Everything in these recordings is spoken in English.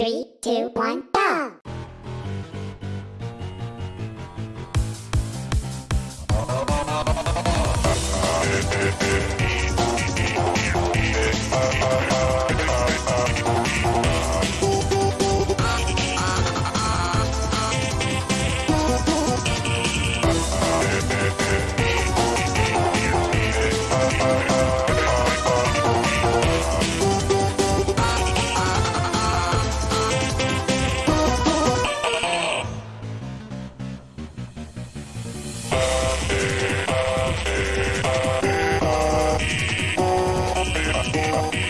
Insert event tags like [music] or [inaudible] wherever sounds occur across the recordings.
Three, two, one, go! Oh.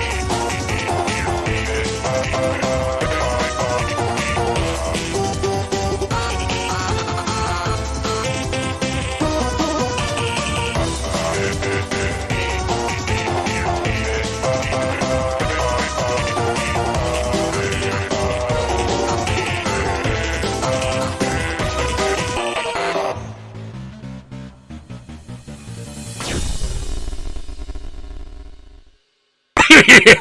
[laughs] yeah.